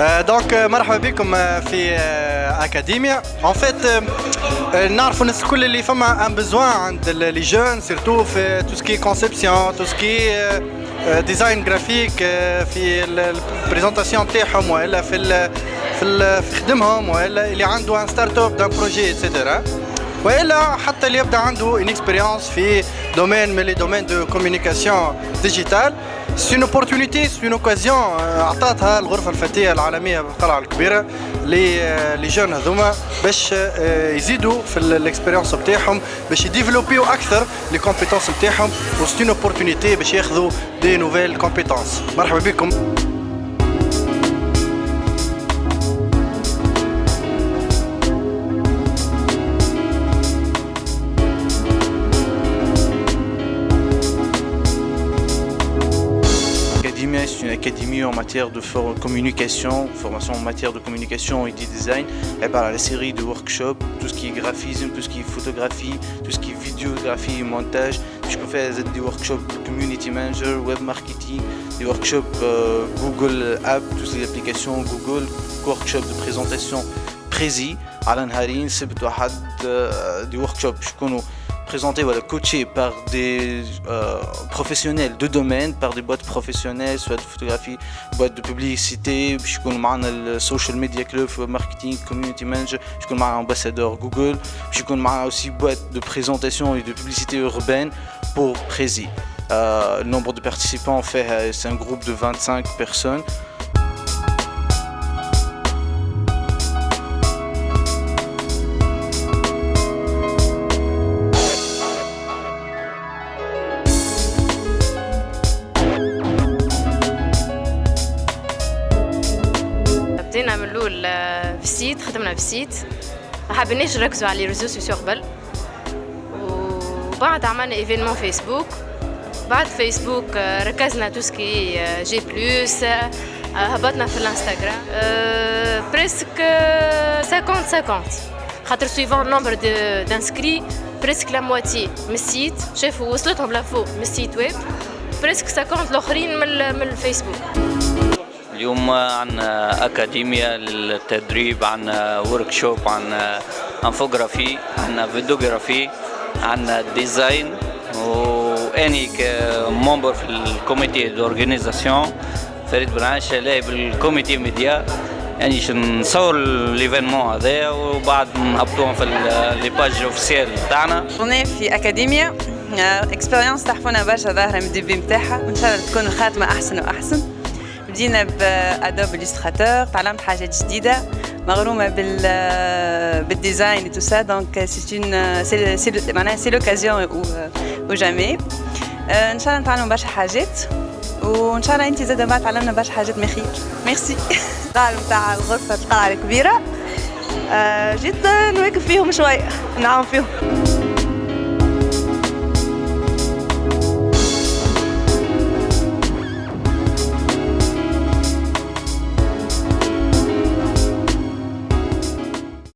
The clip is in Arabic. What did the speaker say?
دونك مرحبا بكم في اكاديميا اون فيت نعرفوا الناس الكل اللي فما ان بزوان عند لي جون سيرتو في تو سكي كونسيبسيون تو سكي ديزاين جرافيك في البريزونطاسيون تاعهم والا في في خدمهم والا اللي عنده ان ستارت اب دان بروجي اتسيتيرا والا حتى اللي يبدا عنده ان اكسبيريونس في دومين من لي دومين دو كوميونيكاسيون ديجيتال سي اون اوبورتونيتي سي اون اوكازيون عطاتها الغرفة الفتية العالمية بالقلعة الكبيرة les les jeunes هذوما باش يزيدوا في ال expérience نتاعهم باش يديفلوبيو أكثر les compétences نتاعهم و c'est une opportunité باش ياخذوا des nouvelles compétences مرحبا بكم. C'est une académie en matière de communication, formation en matière de communication et de design. Elle parle à la série de workshops, tout ce qui est graphisme, tout ce qui est photographie, tout ce qui est vidéographie et montage. Je peux faire des workshops community manager, web marketing, des workshops euh, Google App, toutes les applications Google, workshops de présentation précis. Alan Harin, c'est des workshops. Présenté, voilà, coaché par des euh, professionnels de domaine, par des boîtes professionnelles, soit de photographie, boîtes de publicité, je connais le social media club, marketing, community manager, je connais ambassadeur Google, je connais aussi boîte de présentation et de publicité urbaine pour Prési. Euh, le nombre de participants, fait, euh, c'est un groupe de 25 personnes. بدينا من الأول ال site خدمنا في ال site. ما حبيناش نركزوا على réseaux sociaux قبل. وبعد عملنا événement فيسبوك. بعد فيسبوك آه، ركزنا tout ce qui est plus هبطنا في الانستغرام. presque 50 50 خاطر suivant nombre d'inscrits presque la moitié من ال site. شافوا وصلتهم l'info من ال site web presque 50 الآخرين من الفيسبوك. اليوم عندنا أكاديمية للتدريب عندنا workshop عندنا infographie عندنا vidéographie عندنا design واني ك membre في ال comité d'organisation فريد بن عائشة لاعب بال comité média يعني نصور ال événement هذايا وبعد نهبطوهم في les pages officielles تاعنا. في اكاديميا expérience تحفونا برشا ظاهرة من ال début نتاعها وإن شاء الله تكون الخاتمة أحسن وأحسن. بدينا ب Adobe Illustrator تعلمت حاجات جديدة مغرومة بال بال design tout ça. Donc c'est une c'est معناها c'est l'occasion ou jamais. إن شاء الله نتعلموا برشا حاجات. وإن شاء الله انت زادة ما تعلمنا برشا حاجات من خير ميرسي. القاعه نتاع غرفه القلعه الكبيرة. جيت نواكب فيهم شوية نعاون فيهم.